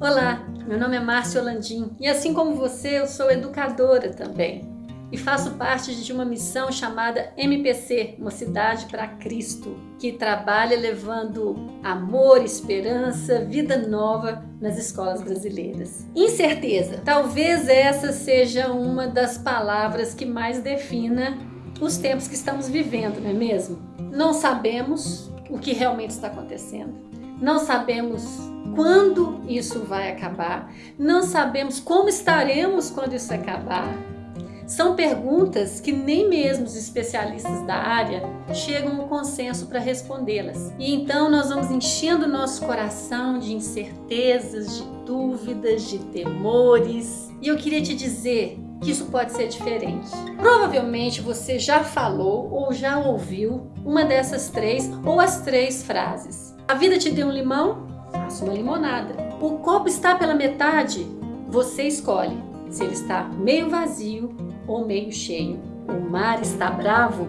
Olá, meu nome é Márcia Landim e assim como você, eu sou educadora também e faço parte de uma missão chamada MPC, Mocidade para Cristo, que trabalha levando amor, esperança, vida nova nas escolas brasileiras. Incerteza, talvez essa seja uma das palavras que mais defina os tempos que estamos vivendo, não é mesmo? Não sabemos o que realmente está acontecendo, não sabemos quando isso vai acabar, não sabemos como estaremos quando isso acabar. São perguntas que nem mesmo os especialistas da área chegam ao consenso para respondê-las. E então nós vamos enchendo nosso coração de incertezas, de dúvidas, de temores. E eu queria te dizer que isso pode ser diferente. Provavelmente você já falou ou já ouviu uma dessas três ou as três frases. A vida te deu um limão? Faça uma limonada. O copo está pela metade? Você escolhe se ele está meio vazio ou meio cheio. O mar está bravo?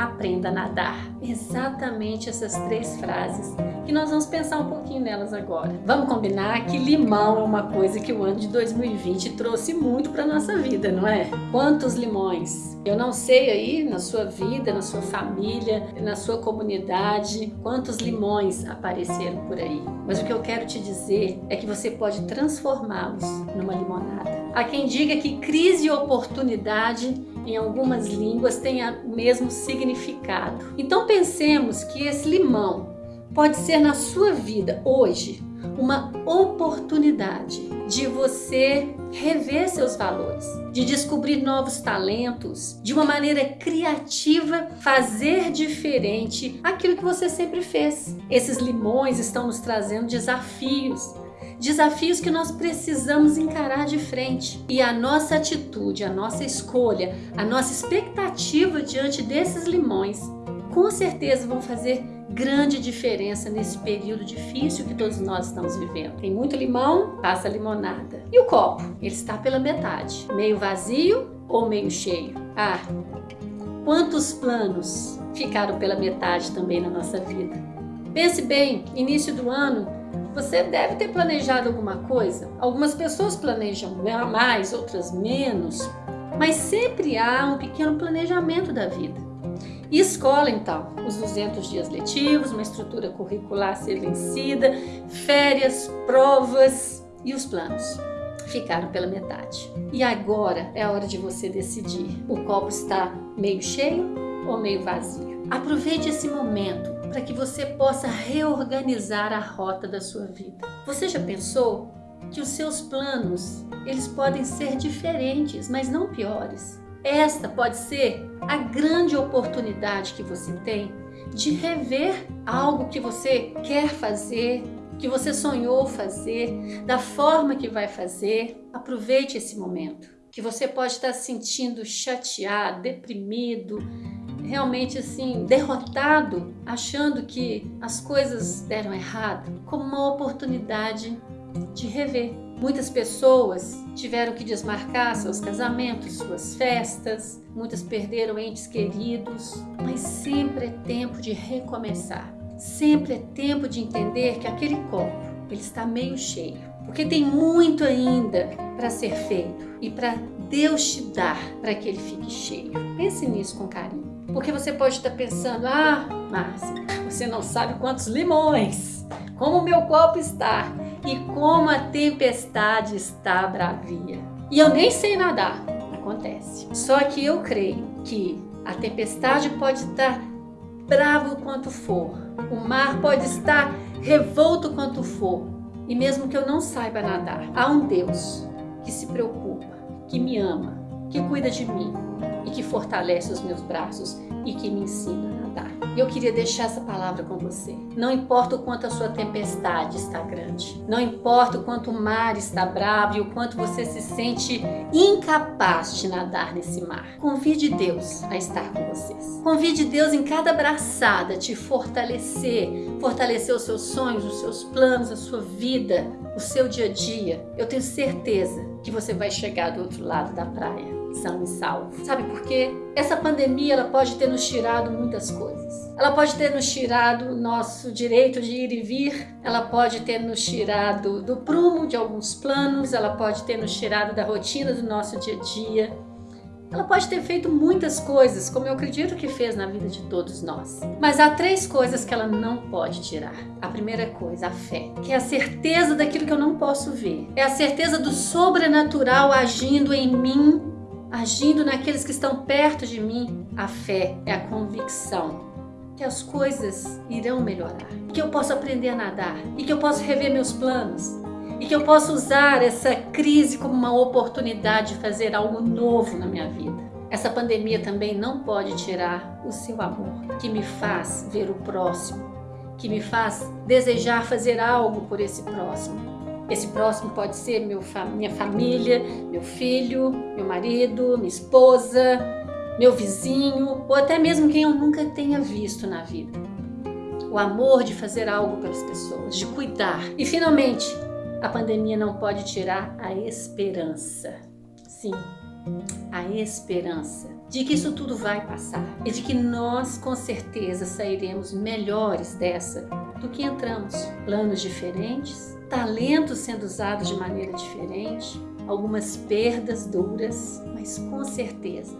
Aprenda a nadar. Exatamente essas três frases que nós vamos pensar um pouquinho nelas agora. Vamos combinar que limão é uma coisa que o ano de 2020 trouxe muito para nossa vida, não é? Quantos limões? Eu não sei aí na sua vida, na sua família, na sua comunidade, quantos limões apareceram por aí. Mas o que eu quero te dizer é que você pode transformá-los numa limonada. Há quem diga que crise e oportunidade em algumas línguas têm o mesmo significado. Então pensemos que esse limão pode ser na sua vida hoje uma oportunidade de você rever seus valores, de descobrir novos talentos, de uma maneira criativa fazer diferente aquilo que você sempre fez. Esses limões estão nos trazendo desafios, desafios que nós precisamos encarar de frente. E a nossa atitude, a nossa escolha, a nossa expectativa diante desses limões, com certeza vão fazer grande diferença nesse período difícil que todos nós estamos vivendo. Tem muito limão, passa limonada. E o copo? Ele está pela metade, meio vazio ou meio cheio? Ah, quantos planos ficaram pela metade também na nossa vida? Pense bem, início do ano, você deve ter planejado alguma coisa. Algumas pessoas planejam mais, outras menos, mas sempre há um pequeno planejamento da vida. E escola, então, os 200 dias letivos, uma estrutura curricular ser vencida, férias, provas e os planos ficaram pela metade. E agora é a hora de você decidir. O copo está meio cheio ou meio vazio? Aproveite esse momento para que você possa reorganizar a rota da sua vida. Você já pensou que os seus planos, eles podem ser diferentes, mas não piores? Esta pode ser a grande oportunidade que você tem de rever algo que você quer fazer, que você sonhou fazer, da forma que vai fazer. Aproveite esse momento, que você pode estar se sentindo chateado, deprimido, realmente assim, derrotado, achando que as coisas deram errado, como uma oportunidade de rever. Muitas pessoas tiveram que desmarcar seus casamentos, suas festas, muitas perderam entes queridos, mas sempre é tempo de recomeçar. Sempre é tempo de entender que aquele copo ele está meio cheio, porque tem muito ainda para ser feito e para Deus te dar para que ele fique cheio. Pense nisso com carinho. Porque você pode estar pensando, ah, Márcia, você não sabe quantos limões, como o meu copo está e como a tempestade está bravia. E eu nem sei nadar, acontece. Só que eu creio que a tempestade pode estar bravo quanto for, o mar pode estar revolto quanto for, e mesmo que eu não saiba nadar, há um Deus que se preocupa, que me ama, que cuida de mim que fortalece os meus braços e que me ensina a nadar. Eu queria deixar essa palavra com você. Não importa o quanto a sua tempestade está grande, não importa o quanto o mar está bravo e o quanto você se sente incapaz de nadar nesse mar. Convide Deus a estar com vocês. Convide Deus em cada abraçada te fortalecer, fortalecer os seus sonhos, os seus planos, a sua vida, o seu dia a dia. Eu tenho certeza que você vai chegar do outro lado da praia são e salvo. Sabe por quê? Essa pandemia ela pode ter nos tirado muitas coisas. Ela pode ter nos tirado nosso direito de ir e vir, ela pode ter nos tirado do prumo de alguns planos, ela pode ter nos tirado da rotina do nosso dia a dia. Ela pode ter feito muitas coisas, como eu acredito que fez na vida de todos nós. Mas há três coisas que ela não pode tirar. A primeira coisa, a fé, que é a certeza daquilo que eu não posso ver. É a certeza do sobrenatural agindo em mim, agindo naqueles que estão perto de mim. A fé é a convicção que as coisas irão melhorar, que eu posso aprender a nadar e que eu posso rever meus planos e que eu posso usar essa crise como uma oportunidade de fazer algo novo na minha vida. Essa pandemia também não pode tirar o seu amor, que me faz ver o próximo, que me faz desejar fazer algo por esse próximo. Esse próximo pode ser meu, minha família, meu filho, meu marido, minha esposa, meu vizinho ou até mesmo quem eu nunca tenha visto na vida. O amor de fazer algo pelas pessoas, de cuidar. E finalmente, a pandemia não pode tirar a esperança. Sim, a esperança de que isso tudo vai passar e de que nós com certeza sairemos melhores dessa do que entramos. Planos diferentes, talentos sendo usados de maneira diferente, algumas perdas duras, mas com certeza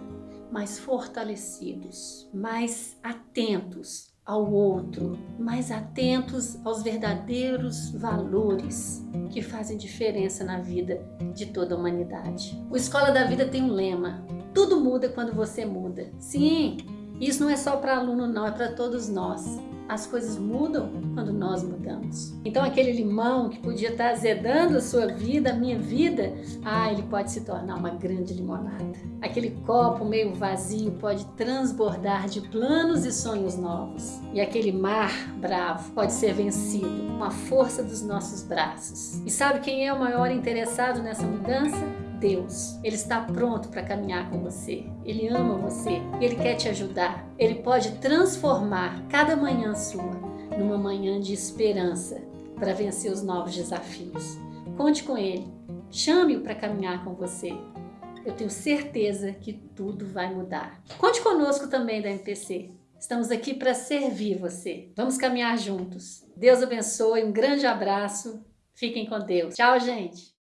mais fortalecidos, mais atentos ao outro, mais atentos aos verdadeiros valores que fazem diferença na vida de toda a humanidade. O Escola da Vida tem um lema: tudo muda quando você muda. Sim, isso não é só para aluno, não, é para todos nós as coisas mudam quando nós mudamos. Então aquele limão que podia estar azedando a sua vida, a minha vida, ah, ele pode se tornar uma grande limonada. Aquele copo meio vazio pode transbordar de planos e sonhos novos. E aquele mar bravo pode ser vencido com a força dos nossos braços. E sabe quem é o maior interessado nessa mudança? Deus. Ele está pronto para caminhar com você. Ele ama você. Ele quer te ajudar. Ele pode transformar cada manhã sua numa manhã de esperança para vencer os novos desafios. Conte com Ele. Chame-o para caminhar com você. Eu tenho certeza que tudo vai mudar. Conte conosco também da MPC. Estamos aqui para servir você. Vamos caminhar juntos. Deus abençoe, um grande abraço. Fiquem com Deus. Tchau, gente.